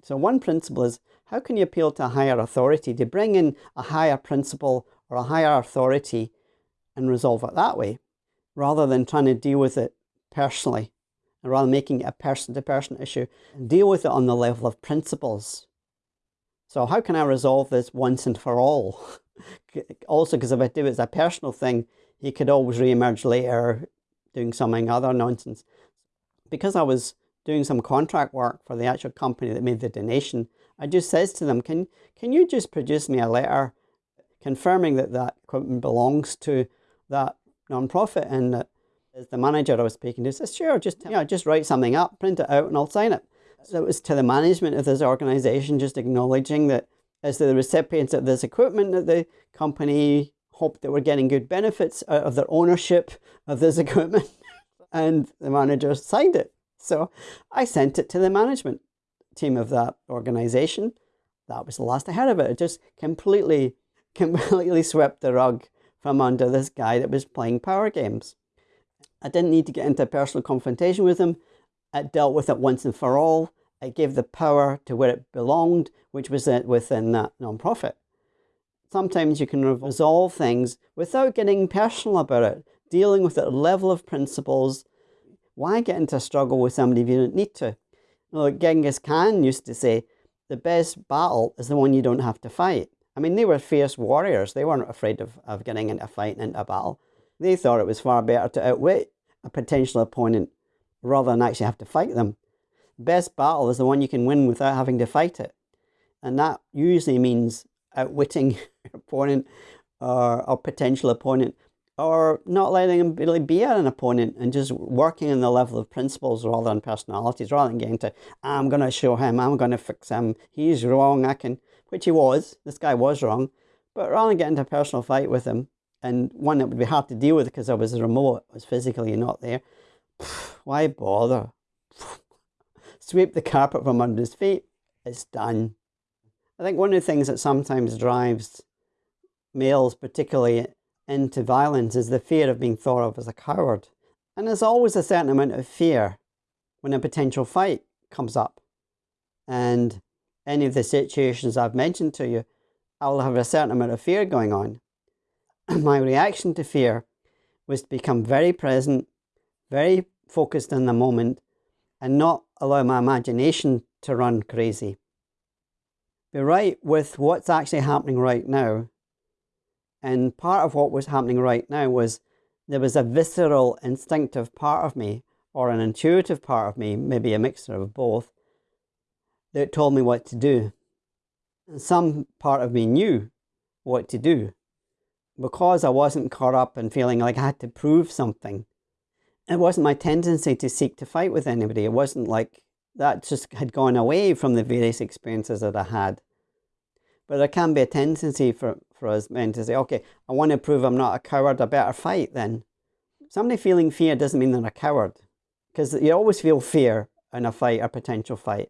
So one principle is, how can you appeal to a higher authority to bring in a higher principle or a higher authority and resolve it that way? rather than trying to deal with it personally, rather making it a person-to-person -person issue, deal with it on the level of principles. So how can I resolve this once and for all? (laughs) also, because if I do it as a personal thing, he could always re-emerge later doing something other nonsense. Because I was doing some contract work for the actual company that made the donation, I just says to them, can, can you just produce me a letter confirming that that equipment belongs to that non-profit and that as the manager I was speaking to says, sure, just, you know, just write something up, print it out and I'll sign it. So it was to the management of this organization just acknowledging that as the recipients of this equipment that the company hoped that we're getting good benefits out of their ownership of this (laughs) equipment. And the manager signed it. So I sent it to the management team of that organization. That was the last I heard of it. It just completely, (laughs) completely swept the rug from under this guy that was playing power games. I didn't need to get into a personal confrontation with him. I dealt with it once and for all. I gave the power to where it belonged, which was uh, within that nonprofit. Sometimes you can resolve things without getting personal about it, dealing with it at level of principles. Why get into a struggle with somebody if you don't need to? Like Genghis Khan used to say, the best battle is the one you don't have to fight. I mean, they were fierce warriors. They weren't afraid of, of getting into a fight and into a battle. They thought it was far better to outwit a potential opponent rather than actually have to fight them. Best battle is the one you can win without having to fight it. And that usually means outwitting (laughs) your opponent or, or potential opponent or not letting him really be an opponent and just working on the level of principles rather than personalities, rather than getting to, I'm going to show him, I'm going to fix him, he's wrong, I can, which he was, this guy was wrong, but rather than getting into a personal fight with him, and one that would be hard to deal with because I was remote, I was physically not there, (sighs) why bother? (laughs) Sweep the carpet from under his feet, it's done. I think one of the things that sometimes drives males, particularly into violence, is the fear of being thought of as a coward. And there's always a certain amount of fear when a potential fight comes up. And any of the situations I've mentioned to you, I'll have a certain amount of fear going on. (clears throat) My reaction to fear was to become very present, very focused in the moment, and not allow my imagination to run crazy be right with what's actually happening right now. And part of what was happening right now was there was a visceral, instinctive part of me, or an intuitive part of me, maybe a mixture of both, that told me what to do. And some part of me knew what to do because I wasn't caught up in feeling like I had to prove something. It wasn't my tendency to seek to fight with anybody. It wasn't like that just had gone away from the various experiences that I had. But there can be a tendency for, for us men to say, okay, I want to prove I'm not a coward, I better fight then. Somebody feeling fear doesn't mean they're a coward. Because you always feel fear in a fight, a potential fight.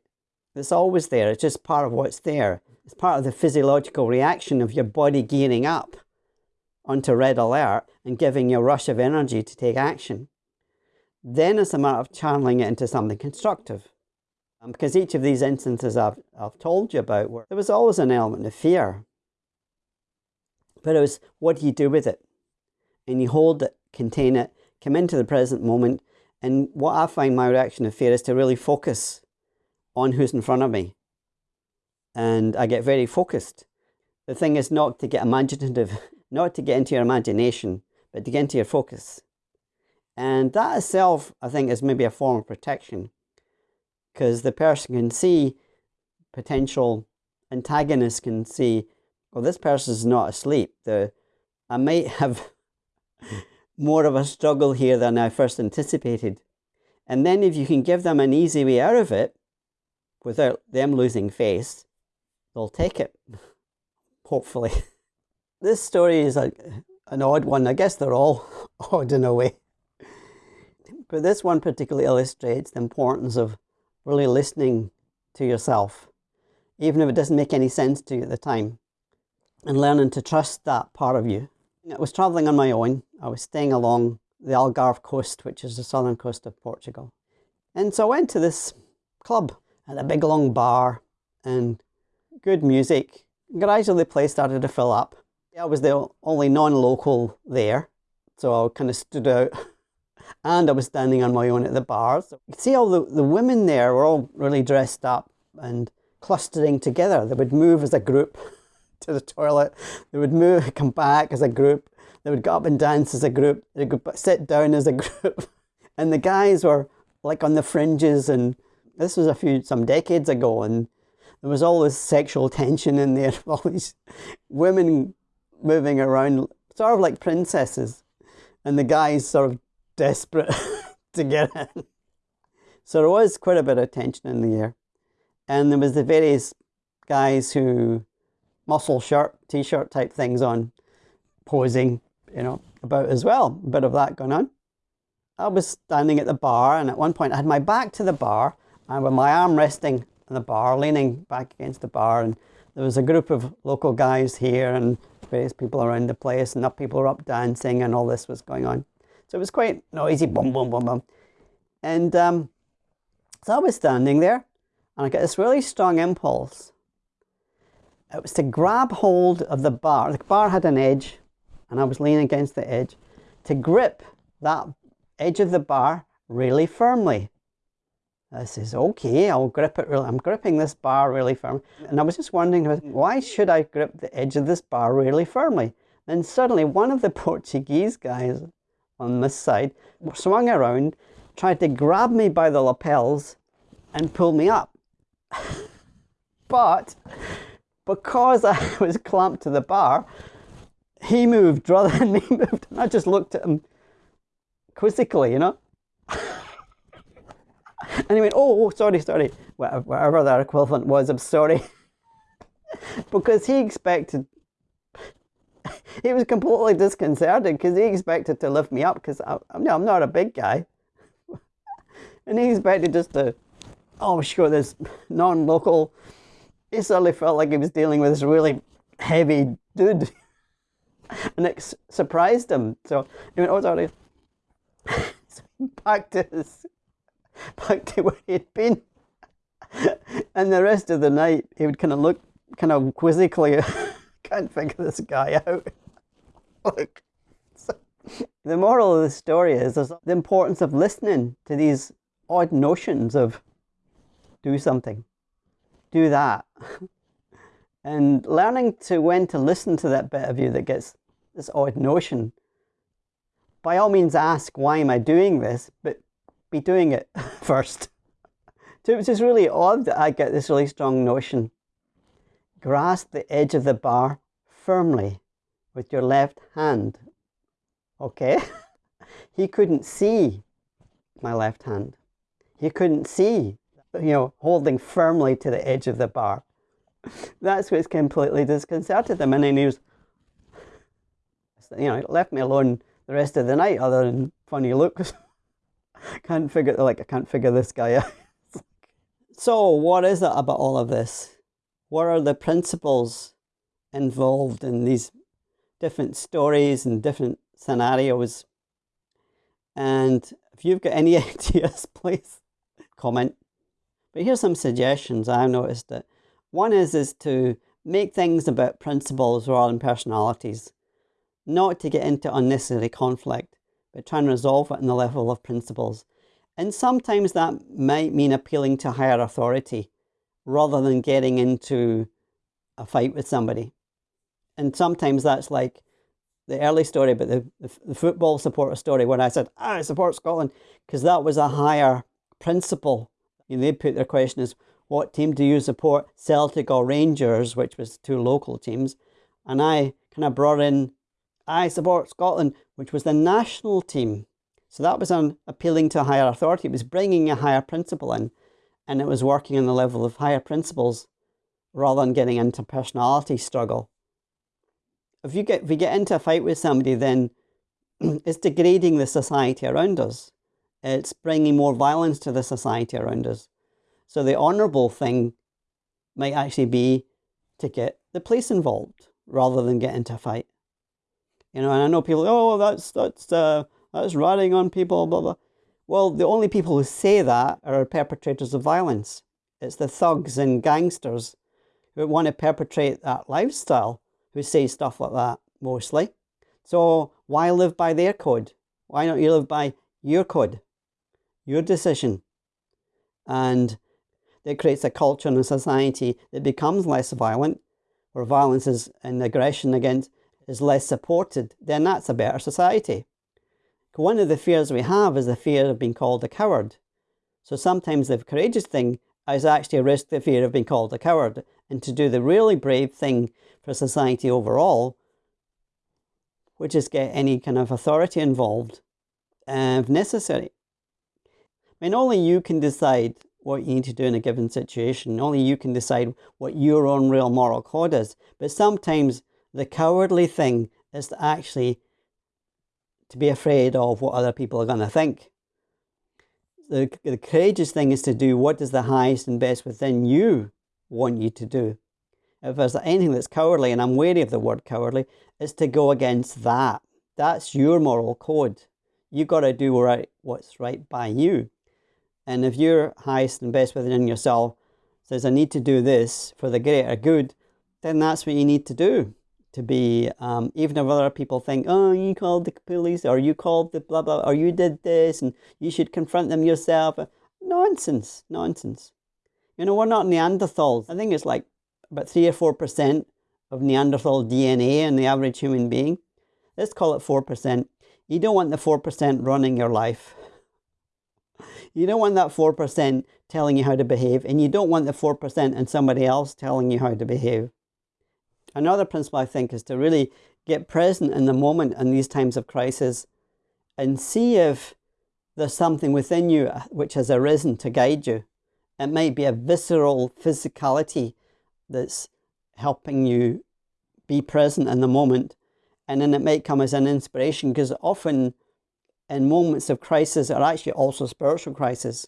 It's always there, it's just part of what's there. It's part of the physiological reaction of your body gearing up onto red alert and giving you a rush of energy to take action. Then it's a matter of channeling it into something constructive. Um, because each of these instances I've, I've told you about, there was always an element of fear. But it was, what do you do with it? And you hold it, contain it, come into the present moment. And what I find my reaction of fear is to really focus on who's in front of me. And I get very focused. The thing is not to get imaginative, (laughs) not to get into your imagination, but to get into your focus. And that itself, I think, is maybe a form of protection because the person can see potential antagonists can see, well, this person is not asleep. The, I might have (laughs) more of a struggle here than I first anticipated. And then if you can give them an easy way out of it, without them losing face, they'll take it, (laughs) hopefully. This story is a, an odd one. I guess they're all (laughs) odd in a way. But this one particularly illustrates the importance of really listening to yourself, even if it doesn't make any sense to you at the time, and learning to trust that part of you. I was traveling on my own. I was staying along the Algarve coast, which is the southern coast of Portugal. And so I went to this club at a big long bar and good music. Gradually the place started to fill up. I was the only non-local there, so I kind of stood out (laughs) and I was standing on my own at the bars. You could see all the, the women there were all really dressed up and clustering together. They would move as a group (laughs) to the toilet. They would move, (laughs) come back as a group. They would go up and dance as a group. They would sit down as a group. And the guys were like on the fringes and this was a few, some decades ago and there was all this sexual tension in there. All these women moving around, sort of like princesses. And the guys sort of desperate (laughs) to get in. So there was quite a bit of tension in the air. And there was the various guys who muscle shirt, t-shirt type things on, posing, you know, about as well. A bit of that going on. I was standing at the bar, and at one point I had my back to the bar, and with my arm resting on the bar, leaning back against the bar, and there was a group of local guys here and various people around the place, and up people were up dancing, and all this was going on. So it was quite noisy, boom, boom, boom, boom. And um, so I was standing there, and I got this really strong impulse. It was to grab hold of the bar. The bar had an edge, and I was leaning against the edge, to grip that edge of the bar really firmly. I says, okay, I'll grip it really. I'm gripping this bar really firm. And I was just wondering, why should I grip the edge of this bar really firmly? Then suddenly one of the (laughs) Portuguese guys on this side swung around, tried to grab me by the lapels and pull me up. (laughs) but because I (laughs) was clamped to the bar, he moved rather than me moved. And I just looked at him quizzically, you know. (laughs) and he went, oh, oh, sorry, sorry. Whatever that equivalent was, I'm sorry. (laughs) because he expected, (laughs) he was completely disconcerted because he expected to lift me up because I'm, I'm not a big guy. and he expected just to, oh, sure, this non-local, he suddenly felt like he was dealing with this really heavy dude. and it surprised him. So he went, oh, sorry. so back to his, back to where he'd been. and the rest of the night, he would kind of look kind of quizzically, (laughs) can't figure this guy out. (laughs) look. The moral of the story is the importance of listening to these odd notions of do something, do that. (laughs) and learning to when to listen to that bit of you that gets this odd notion by all means ask, why am I doing this? But be doing it (laughs) first. so it's just really odd that I get this really strong notion. Grasp the edge of the bar firmly with your left hand. Okay? (laughs) he couldn't see my left hand. He couldn't see, you know, holding firmly to the edge of the bar. (laughs) That's what's completely disconcerted him. And then he was, you know, left me alone the rest of the night other than funny looks. (laughs) can't figure like I can't figure this guy out. (laughs) so what is it about all of this? What are the principles involved in these different stories and different scenarios? And if you've got any (laughs) ideas, please comment. But here's some suggestions I've noticed that one is is to make things about principles rather than personalities not to get into unnecessary conflict, but try and resolve it in the level of principles. And sometimes that might mean appealing to higher authority rather than getting into a fight with somebody. And sometimes that's like the early story, but the, the, the football supporter story when I said, ah, I support Scotland, because that was a higher principle. You know, they put their question as, what team do you support, Celtic or Rangers, which was two local teams. And I kind of brought in I support Scotland, which was the national team. So that was on appealing to a higher authority. It was bringing a higher principle in, and it was working on the level of higher principles rather than getting into personality struggle. If you get if we get into a fight with somebody, then (clears throat) it's degrading the society around us. It's bringing more violence to the society around us. So the honourable thing might actually be to get the police involved rather than get into a fight. You know, and I know people, oh, that's that's uh, that's ratting on people, blah blah. Well, the only people who say that are perpetrators of violence. It's the thugs and gangsters who want to perpetrate that lifestyle who say stuff like that mostly. So why live by their code? Why not you live by your code, your decision? And it creates a culture and a society that becomes less violent, where violence is an aggression against is less supported, then that's a better society. One of the fears we have is the fear of being called a coward. So sometimes the courageous thing is actually a risk the fear of being called a coward and to do the really brave thing for society overall, which is get any kind of authority involved uh, if necessary. I mean, only you can decide what you need to do in a given situation. Only you can decide what your own real moral code is. But sometimes the cowardly thing is to actually to be afraid of what other people are going to think. The, the courageous thing is to do what is the highest and best within you want you to do. If there's anything that's cowardly, and I'm wary of the word cowardly, is to go against that. That's your moral code. You've got to do right what's right by you. And if your highest and best within yourself says, I need to do this for the greater good, then that's what you need to do. To be, um, even if other people think, oh, you called the police, or you called the blah blah, or you did this, and you should confront them yourself. Nonsense, nonsense. You know, we're not Neanderthals. I think it's like about 3 or 4% of Neanderthal DNA in the average human being. Let's call it 4%. You don't want the 4% running your life. (laughs) You don't want that 4% telling you how to behave, and you don't want the 4% and somebody else telling you how to behave. Another principle I think is to really get present in the moment in these times of crisis and see if there's something within you uh, which has arisen to guide you. It might be a visceral physicality that's helping you be present in the moment. And then it might come as an inspiration because often in moments of crisis are actually also spiritual crisis.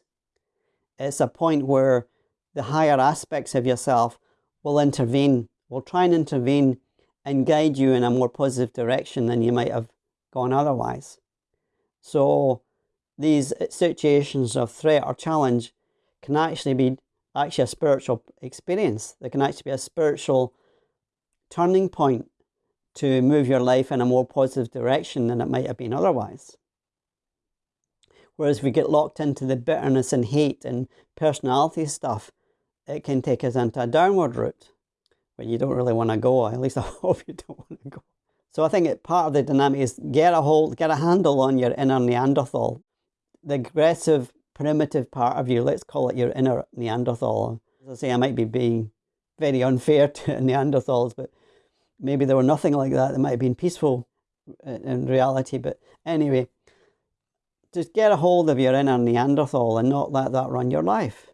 It's a point where the higher aspects of yourself will intervene, will try and intervene and guide you in a more positive direction than you might have gone otherwise. So these situations of threat or challenge can actually be actually a spiritual experience. There can actually be a spiritual turning point to move your life in a more positive direction than it might have been otherwise. Whereas if we get locked into the bitterness and hate and personality stuff, it can take us into a downward route where you don't really want to go. At least I (laughs) hope you don't want to go. So I think it, part of the dynamic is get a hold, get a handle on your inner Neanderthal. The aggressive, primitive part of you, let's call it your inner Neanderthal. As I say, I might be being very unfair (laughs) to Neanderthals, but maybe there were nothing like that. They might have been peaceful uh, in reality. But anyway, just get a hold of your inner Neanderthal and not let that run your life.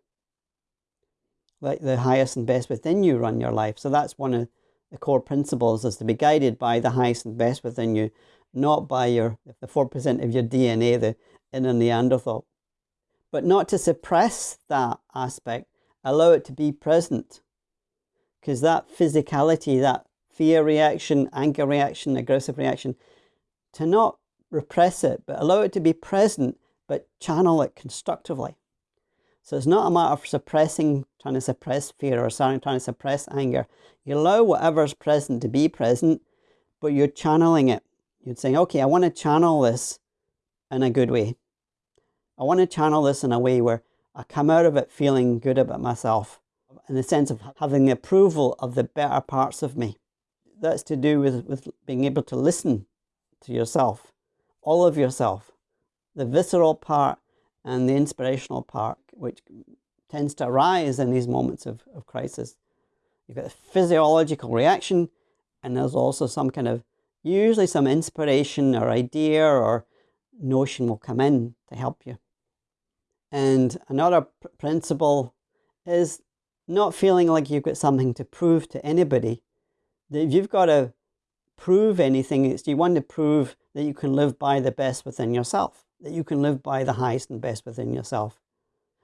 Let the highest and best within you run your life. So that's one of the core principles is to be guided by the highest and best within you, not by your the 4% of your DNA, the inner Neanderthal. But not to suppress that aspect, allow it to be present. Because that physicality, that fear reaction, anger reaction, aggressive reaction, to not repress it, but allow it to be present, but channel it constructively. So it's not a matter of suppressing, trying to suppress fear or trying to suppress anger. You allow whatever's present to be present, but you're channeling it. You're saying, okay, I want to channel this in a good way. I want to channel this in a way where I come out of it feeling good about myself, in the sense of having the approval of the better parts of me. That's to do with, with being able to listen to yourself all of yourself, the visceral part and the inspirational part, which tends to arise in these moments of, of crisis. You've got a physiological reaction, and there's also some kind of, usually some inspiration or idea or notion will come in to help you. And another pr principle is not feeling like you've got something to prove to anybody. That if you've got to prove anything, it's you want to prove that you can live by the best within yourself, that you can live by the highest and best within yourself.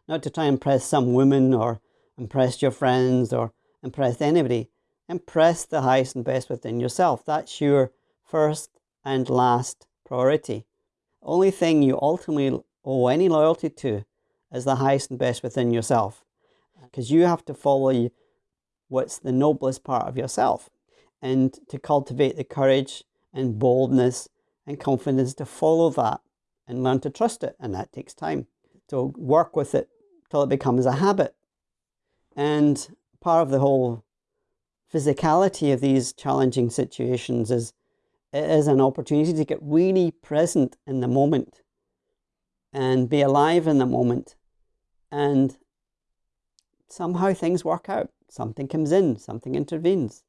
Not to try and impress some woman or impress your friends or impress anybody. Impress the highest and best within yourself. That's your first and last priority. Only thing you ultimately owe any loyalty to is the highest and best within yourself. Because you have to follow what's the noblest part of yourself and to cultivate the courage and boldness and confidence to follow that and learn to trust it. And that takes time to work with it till it becomes a habit. And part of the whole physicality of these challenging situations is it is an opportunity to get really present in the moment and be alive in the moment. And somehow things work out. Something comes in, something intervenes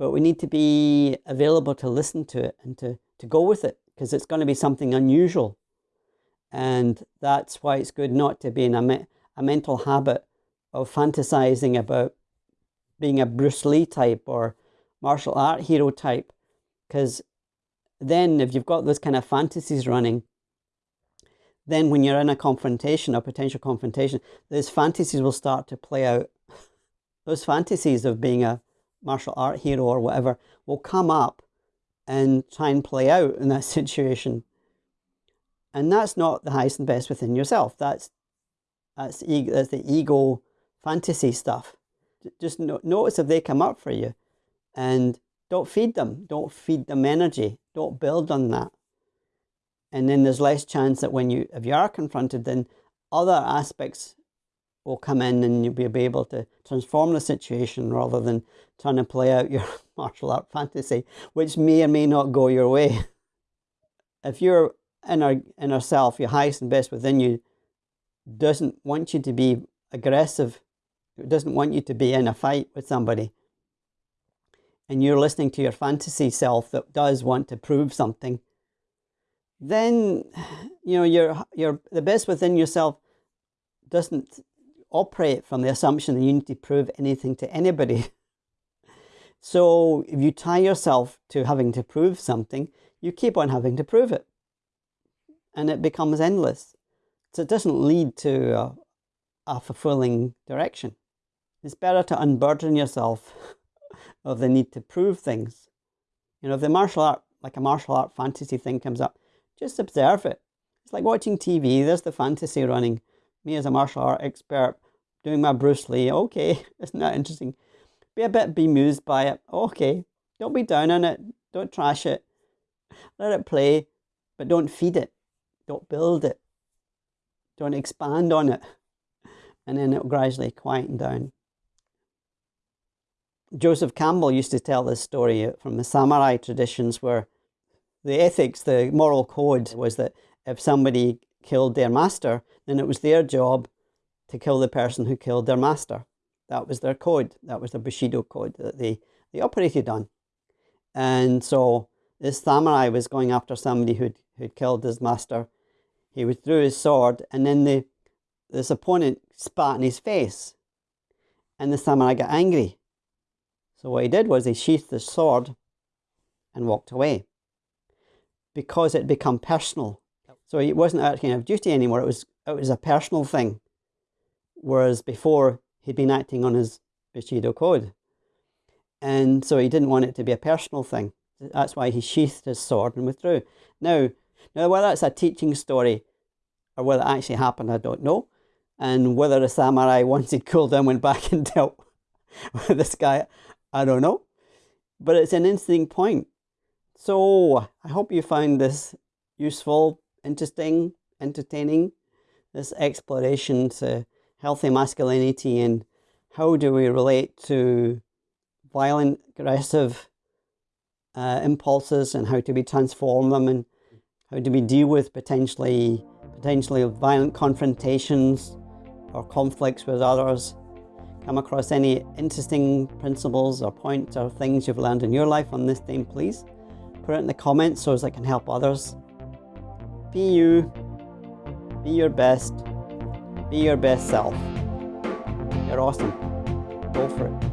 but we need to be available to listen to it and to, to go with it because it's going to be something unusual. And that's why it's good not to be in a, me a mental habit of fantasizing about being a Bruce Lee type or martial art hero type because then if you've got those kind of fantasies running, then when you're in a confrontation, a potential confrontation, those fantasies will start to play out. (laughs) Those fantasies of being a martial art hero or whatever will come up and try and play out in that (laughs) situation. And that's not the highest and best within yourself. That's that's, ego, that's the ego fantasy stuff. Just no, notice if they come up for you and don't feed them. Don't feed them energy. Don't build on that. And then there's less chance that when you, if you are confronted, then other aspects will come in and you'll be able to transform the situation rather than trying to play out your (laughs) martial art fantasy, which may or may not go your way. (laughs) If your inner, inner self, your highest and best within you, doesn't want you to be aggressive, It doesn't want you to be in a fight with somebody, and you're listening to your fantasy self that does want to prove something, then you know you're you're the best within yourself doesn't operate from the assumption that you need to prove anything to anybody. (laughs) So if you tie yourself to having to prove something, you keep on having to prove it. And it becomes endless. So it doesn't lead to a, a fulfilling direction. It's better to unburden yourself (laughs) of the need to prove things. You know, if the martial art, like a martial art fantasy thing comes up, just observe it. It's like watching TV, there's the fantasy running. Me as a martial art expert doing my Bruce Lee, okay, (laughs) isn't that interesting? Be a bit bemused by it, okay. Don't be down on it, don't trash it. Let it play, but don't feed it. Don't build it. Don't expand on it. And then it'll gradually quieten down. Joseph Campbell used to tell this story from the samurai traditions where the ethics, the moral code was that if somebody killed their master, then it was their job to kill the person who killed their master. That was their code. That was the Bushido code that they, they operated on. And so this samurai was going after somebody who'd, who'd killed his master. He withdrew his sword and then the, this opponent spat in his face. And the samurai got angry. So what he did was he sheathed his sword and walked away because it had become personal. So it wasn't acting out of duty anymore. It was it was a personal thing, whereas before he'd been acting on his Bushido code, and so he didn't want it to be a personal thing. That's why he sheathed his sword and withdrew. Now, now whether it's a teaching story or whether it actually happened, I don't know. And whether the samurai, (laughs) cooled down, went back and (laughs) dealt with this guy, I don't know. But it's an interesting point. So I hope you find this useful, interesting, entertaining, this exploration to healthy masculinity and how do we relate to violent, aggressive uh, impulses and how do we transform them and how do we deal with potentially potentially violent confrontations or conflicts with others come across any interesting principles or points or things you've learned in your life on this theme, please put it in the comments so as I can help others. Be you, be your best, be your best self. You're awesome. Go for it.